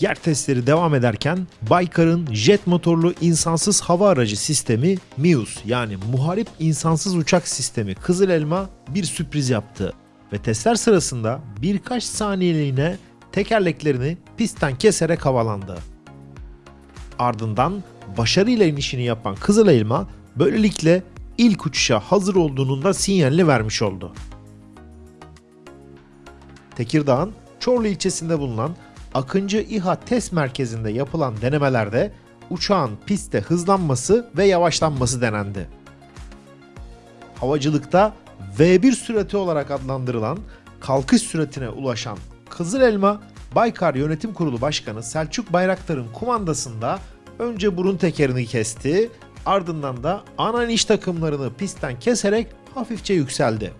Yer testleri devam ederken Baykar'ın jet motorlu insansız hava aracı sistemi MIUS yani Muharip İnsansız Uçak Sistemi Kızıl Elma bir sürpriz yaptı ve testler sırasında birkaç saniyeliğine tekerleklerini pistten keserek havalandı. Ardından başarıyla inişini yapan Kızıl Elma böylelikle ilk uçuşa hazır olduğunun da sinyalini vermiş oldu. Tekirdağ'ın Çorlu ilçesinde bulunan Akıncı İHA test merkezinde yapılan denemelerde uçağın pistte hızlanması ve yavaşlanması denendi. Havacılıkta V1 sürati olarak adlandırılan kalkış süratine ulaşan Kızıl Elma Baykar Yönetim Kurulu Başkanı Selçuk Bayraktar'ın kumandasında önce burun tekerini kesti, ardından da ana iniş takımlarını pistten keserek hafifçe yükseldi.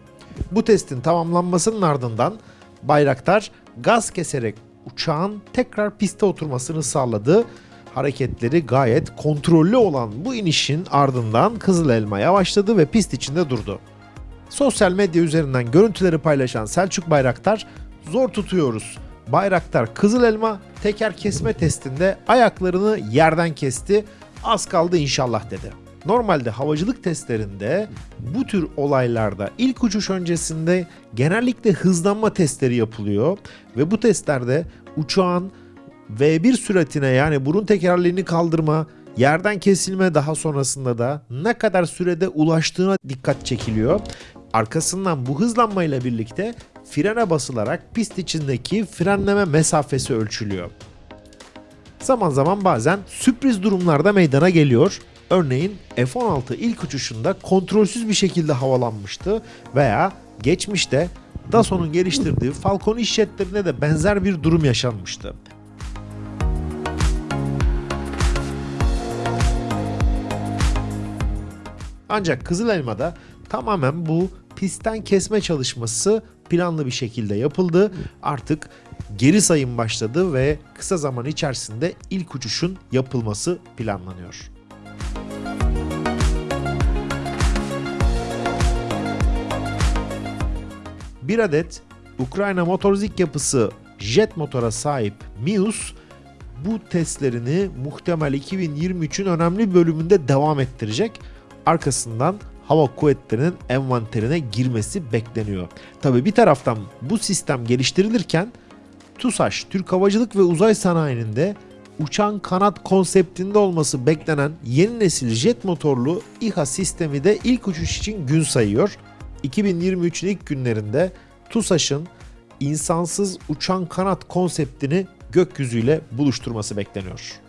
Bu testin tamamlanmasının ardından Bayraktar gaz keserek uçağın tekrar piste oturmasını sağladı. Hareketleri gayet kontrollü olan bu inişin ardından Kızıl Elma yavaşladı ve pist içinde durdu. Sosyal medya üzerinden görüntüleri paylaşan Selçuk Bayraktar zor tutuyoruz. Bayraktar Kızıl Elma teker kesme testinde ayaklarını yerden kesti. Az kaldı inşallah dedi. Normalde havacılık testlerinde bu tür olaylarda ilk uçuş öncesinde genellikle hızlanma testleri yapılıyor ve bu testlerde uçağın V1 süratine yani burun tekerleğini kaldırma, yerden kesilme daha sonrasında da ne kadar sürede ulaştığına dikkat çekiliyor. Arkasından bu hızlanmayla birlikte frene basılarak pist içindeki frenleme mesafesi ölçülüyor. Zaman zaman bazen sürpriz durumlarda meydana geliyor. Örneğin F-16 ilk uçuşunda kontrolsüz bir şekilde havalanmıştı veya geçmişte Dassault'un geliştirdiği Falcon iş jetlerinde de benzer bir durum yaşanmıştı. Ancak Kızıl Elma'da tamamen bu pistten kesme çalışması planlı bir şekilde yapıldı. Artık geri sayım başladı ve kısa zaman içerisinde ilk uçuşun yapılması planlanıyor. Bir adet Ukrayna motorzik yapısı jet motora sahip Mius bu testlerini muhtemel 2023'ün önemli bölümünde devam ettirecek. Arkasından hava kuvvetlerinin envanterine girmesi bekleniyor. Tabi bir taraftan bu sistem geliştirilirken TUSAŞ, Türk Havacılık ve Uzay Sanayi'nin de uçan kanat konseptinde olması beklenen yeni nesil jet motorlu İHA sistemi de ilk uçuş için gün sayıyor. 2023'ün ilk günlerinde TUSAŞ'ın insansız uçan kanat konseptini gökyüzüyle buluşturması bekleniyor.